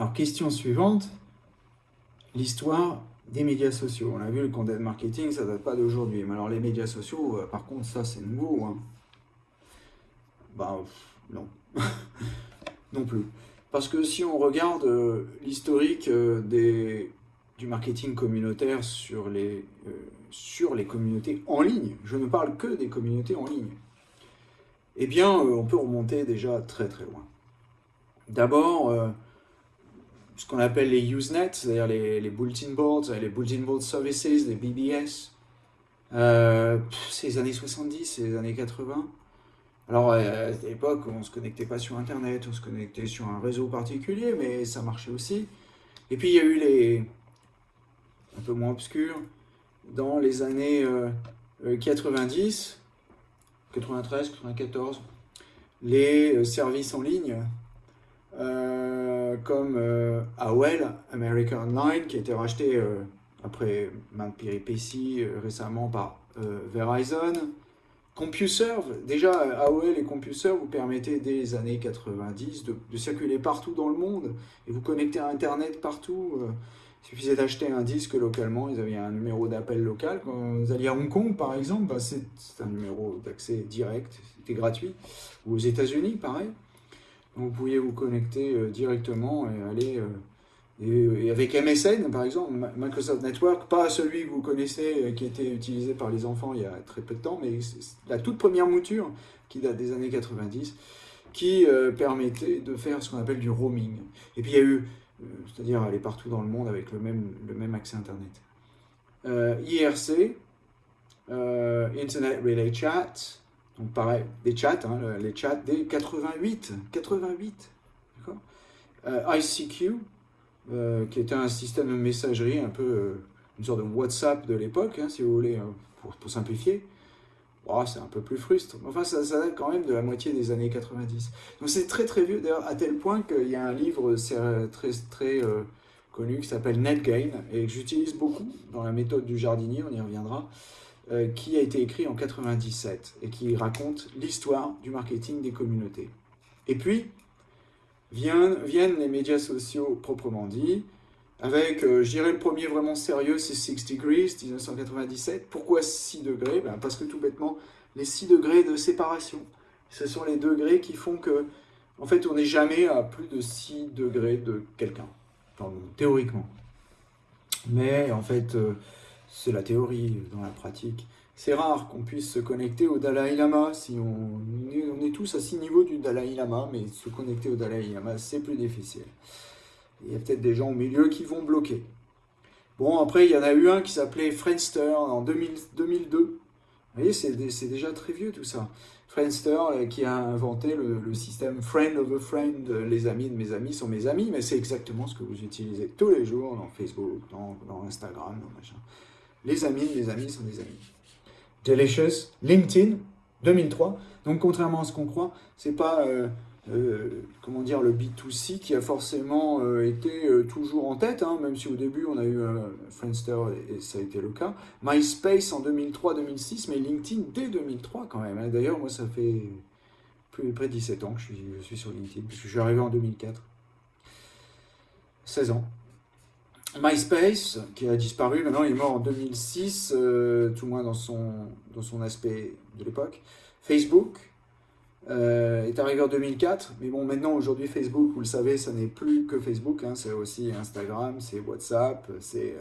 Alors, question suivante, l'histoire des médias sociaux. On a vu le content marketing, ça date pas d'aujourd'hui. Mais alors les médias sociaux, euh, par contre, ça c'est nouveau. Hein. Bah non, non plus. Parce que si on regarde euh, l'historique euh, du marketing communautaire sur les, sur les communautés en ligne, je ne parle que des communautés en ligne, eh bien, on peut remonter déjà très très loin. D'abord, ce qu'on appelle les Usenet, c'est-à-dire les, bulletin boards, les bulletin board services, les BBS. Euh, c'est les années 70, c'est les années 80. Alors, euh, à cette époque, on ne se connectait pas sur Internet, on se connectait sur un réseau particulier, mais ça marchait aussi. Et puis, il y a eu les, un peu moins obscurs, dans les années 90, 93, 94, les euh, services en ligne, euh, comme euh, AOL, American Online, qui a été racheté euh, après maintes péripéties récemment par Verizon. CompuServe, déjà AOL et CompuServe vous permettaient dès les années 90 de, circuler partout dans le monde et vous connecter à Internet partout. Il suffisait d'acheter un disque localement, ils avaient un numéro d'appel local. Quand vous alliez à Hong Kong, par exemple, bah, c'est un numéro d'accès direct, c'était gratuit. Ou aux États-Unis, pareil vous pouviez vous connecter euh, directement et aller... Euh, avec MSN, par exemple, Microsoft Network, pas celui que vous connaissez, euh, qui était utilisé par les enfants il y a très peu de temps, mais la toute première mouture, qui date des années 90, qui permettait de faire ce qu'on appelle du roaming. Et puis il y a eu, c'est-à-dire aller partout dans le monde avec le même, le même accès Internet. IRC, Internet Relay Chat, donc pareil, des chats, hein, les chats des 88, 88, d'accord euh, ICQ, euh, qui était un système de messagerie, un peu euh, une sorte de WhatsApp de l'époque, hein, si vous voulez, pour, simplifier. Oh, c'est un peu plus frustre. Enfin, ça, ça, date quand même de la moitié des années 90. Donc c'est très très vieux, d'ailleurs, à tel point qu'il y a un livre très, très connu qui s'appelle NetGain, et que j'utilise beaucoup dans la méthode du jardinier, on y reviendra, euh, qui a été écrit en 97 et qui raconte l'histoire du marketing des communautés. Et puis, viennent, viennent les médias sociaux proprement dit, avec, euh, je dirais, le premier vraiment sérieux, c'est 6 Degrees, 1997. Pourquoi 6 degrés? Ben, Parce que tout bêtement, les 6 degrés de séparation, ce sont les degrés qui font que, en fait, on n'est jamais à plus de 6 degrés de quelqu'un, théoriquement. Mais, en fait, euh, c'est la théorie dans la pratique. C'est rare qu'on puisse se connecter au Dalai Lama, si on, est tous à six niveaux du Dalai Lama, mais se connecter au Dalai Lama, c'est plus difficile. Il y a peut-être des gens au milieu qui vont bloquer. Bon, après, il y en a eu un qui s'appelait Friendster en 2002. Vous voyez, c'est déjà très vieux tout ça. Friendster euh, qui a inventé le, système Friend of a Friend, les amis de mes amis sont mes amis, mais c'est exactement ce que vous utilisez tous les jours dans Facebook, dans, Instagram, dans machin. Les amis, les amis sont des amis. Delicious, LinkedIn, 2003. Donc, contrairement à ce qu'on croit, c'est pas, euh, euh, dire, le B2C qui a forcément euh, été toujours en tête, hein, même si au début, on a eu Friendster et, ça a été le cas. MySpace en 2003-2006, mais LinkedIn dès 2003 quand même. Hein. D'ailleurs, moi, ça fait plus près de 17 ans que je suis, je suis sur LinkedIn, puisque je suis arrivé en 2004. 16 ans. MySpace, qui a disparu, maintenant il est mort en 2006, euh, tout moins dans son, dans son aspect de l'époque. Facebook euh, est arrivé en 2004, mais bon, maintenant, aujourd'hui, Facebook, vous le savez, ça n'est plus que Facebook, hein, c'est aussi Instagram, c'est WhatsApp, c'est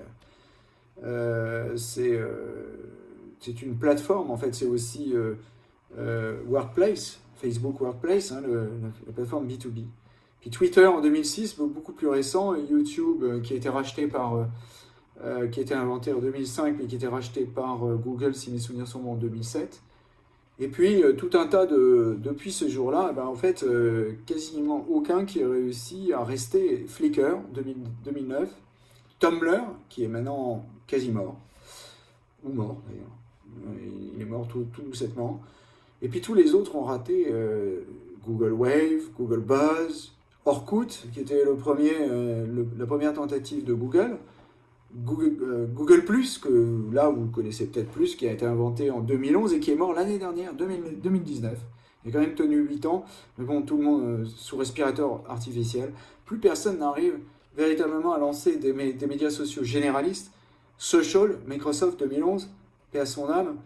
euh, c'est une plateforme, en fait, c'est aussi Workplace, Facebook Workplace, hein, la plateforme B2B. Puis Twitter en 2006, beaucoup plus récent, YouTube euh, qui a été racheté par, euh, euh, qui a été inventé en 2005, mais qui a été racheté par Google, si mes souvenirs sont bons, en 2007. Et puis tout un tas de, depuis ce jour-là, eh ben, en fait, quasiment aucun qui a réussi à rester Flickr 2009, Tumblr qui est maintenant quasi mort, ou mort d'ailleurs, il est mort tout, tout doucettement. Et puis tous les autres ont raté Google Wave, Google Buzz, Orkut, qui était le premier, euh, la première tentative de Google, Google, euh, Google+, que là vous connaissez peut-être plus, qui a été inventé en 2011 et qui est mort l'année dernière, 2019. Il a quand même tenu 8 ans, mais bon, tout le monde sous respirateur artificiel. Plus personne n'arrive véritablement à lancer des, des, médias sociaux généralistes. Social, Microsoft 2011, et à son âme.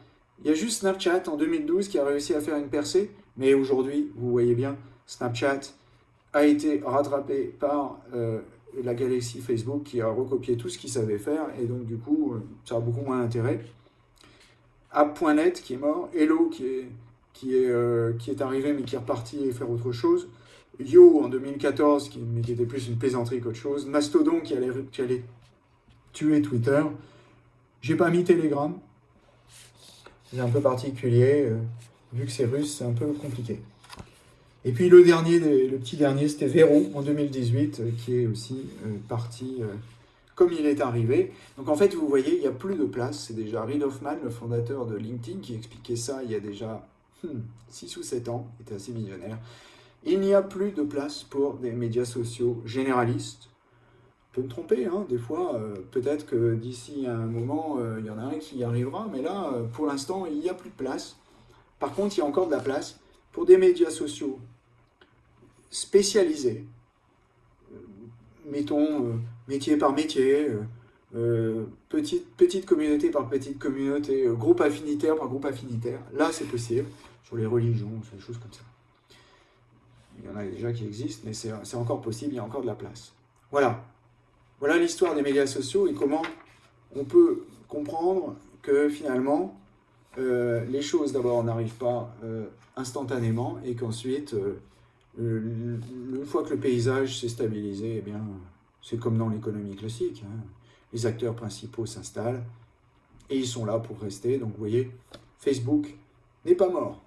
Il y a juste Snapchat en 2012 qui a réussi à faire une percée, mais aujourd'hui, vous voyez bien, Snapchat a été rattrapé par euh, la galaxie Facebook qui a recopié tout ce qu'il savait faire, et donc du coup, euh, ça a beaucoup moins d'intérêt. App.net qui est mort, Hello euh, qui est arrivé mais qui est reparti faire autre chose, Yo en 2014 qui, mais qui était plus une plaisanterie qu'autre chose, Mastodon qui allait, qui allait tuer Twitter, j'ai pas mis Telegram, c'est un peu particulier, vu que c'est russe, c'est un peu compliqué. Et puis le dernier, le petit dernier, c'était Véro en 2018, euh, qui est aussi euh, parti euh, comme il est arrivé. Donc en fait, vous voyez, il n'y a plus de place. C'est déjà Reid Hoffman, le fondateur de LinkedIn, qui expliquait ça il y a déjà 6 hmm, ou 7 ans, il était assez millionnaire. Il n'y a plus de place pour des médias sociaux généralistes. Je peux me tromper, hein, des fois, peut-être que d'ici un moment, il y en a un qui y arrivera, mais là, pour l'instant, il n'y a plus de place. Par contre, il y a encore de la place pour des médias sociaux spécialisés, euh, mettons euh, métier par métier, euh, petite, petite communauté par petite communauté, groupe affinitaire par groupe affinitaire. Là, c'est possible, sur les religions, sur des choses comme ça. Il y en a déjà qui existent, mais c'est encore possible, il y a encore de la place. Voilà. Voilà l'histoire des médias sociaux et comment on peut comprendre que finalement, les choses d'abord n'arrivent pas instantanément et qu'ensuite, euh, une fois que le paysage s'est stabilisé, eh bien, c'est comme dans l'économie classique. Hein. Les acteurs principaux s'installent et ils sont là pour rester. Donc vous voyez, Facebook n'est pas mort.